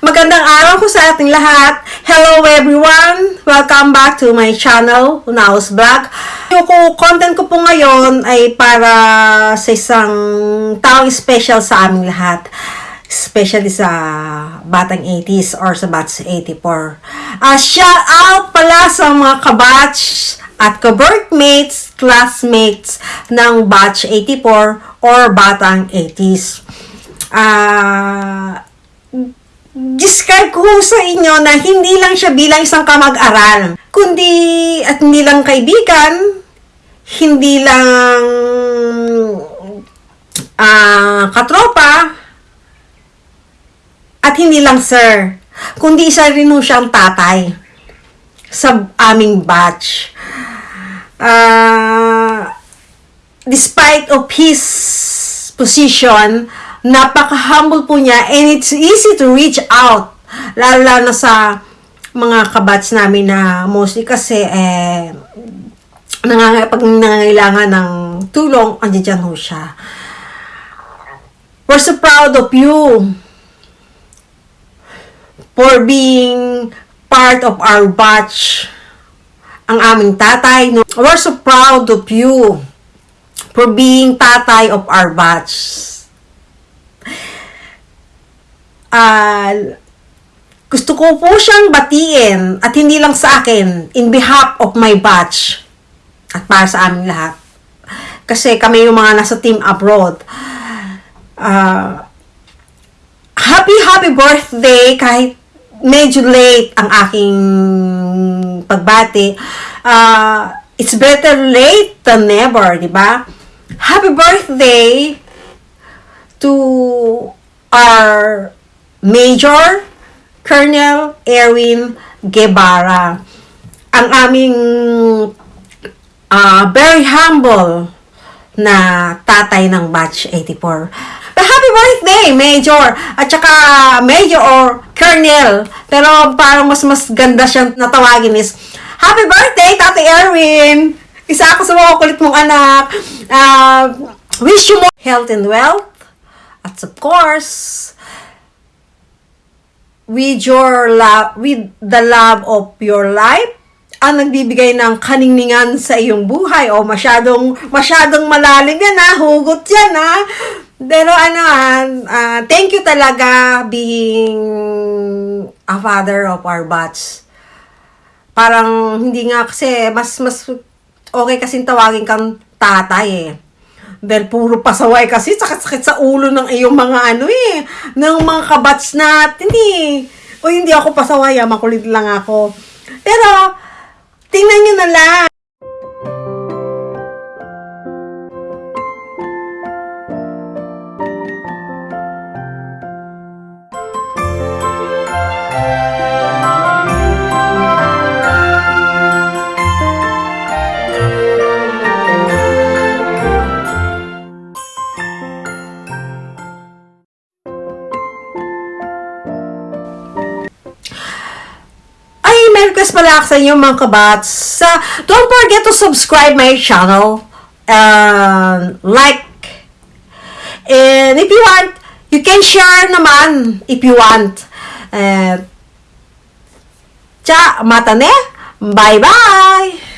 Magandang araw po sa ating lahat. Hello everyone! Welcome back to my channel, Unaos Vlog. Yung content ko po ngayon ay para sa isang taong special sa aming lahat. Especially sa batang 80s or sa batch 84. Ah, shout out pala sa mga kabatch at ka-workmates, classmates ng batch 84 or batang 80s. Ah, describe ko sa inyo na hindi lang siya bilang isang kamag-aral, kundi at hindi lang kaibigan, hindi lang ah, katropa, at hindi lang sir, kundi isa rin ho siyang tatay sa aming batch. Ah, despite of his position, napaka-humble po niya and it's easy to reach out. Lalo na sa mga kabats namin na mostly kasi eh, nanganga, pag nangangailangan ng tulong, andyan dyan ho siya. We're so proud of you for being part of our batch. Ang aming tatay. No? We're so proud of you for being tatay of our batch. Ah, gusto ko po siyang batiin at hindi lang sa akin, in behalf of my batch at para sa aming lahat. Kasi kami yung mga nasa team abroad. Ah, happy, happy birthday kahit medyo late ang aking pagbati. Ah, it's better late than never, di ba? Happy birthday to our Major Colonel Erwin Guevara. Ang aming ah, very humble na tatay ng batch 84. But happy birthday, Major! At saka Major or Colonel. Pero parang mas mas ganda siyang natawagin is Happy birthday, Tatay Erwin! Isa ako sa mga kulit mong anak. Ah, wish you more health and wealth. At of course, with your love, with the love of your life, ang nagbibigay ng kaningningan sa iyong buhay o masyadong masyadong malalim yan ha, hugot yan ha. Pero ano ah, ah, thank you talaga being a father of our batch. Parang hindi nga kasi mas mas okay kasing tawagin kang tatay eh. Dahil puro pasaway kasi, sakit-sakit sa ulo ng iyong mga ano eh, ng mga kabats natin eh. O hindi ako pasaway, ah, makulit lang ako. Pero, tingnan nyo na lang. Request pala ako sa inyo mga kabats. Sa, don't forget to subscribe my channel. And like. And if you want, you can share naman if you want. And, tsa, mata ne. Bye-bye!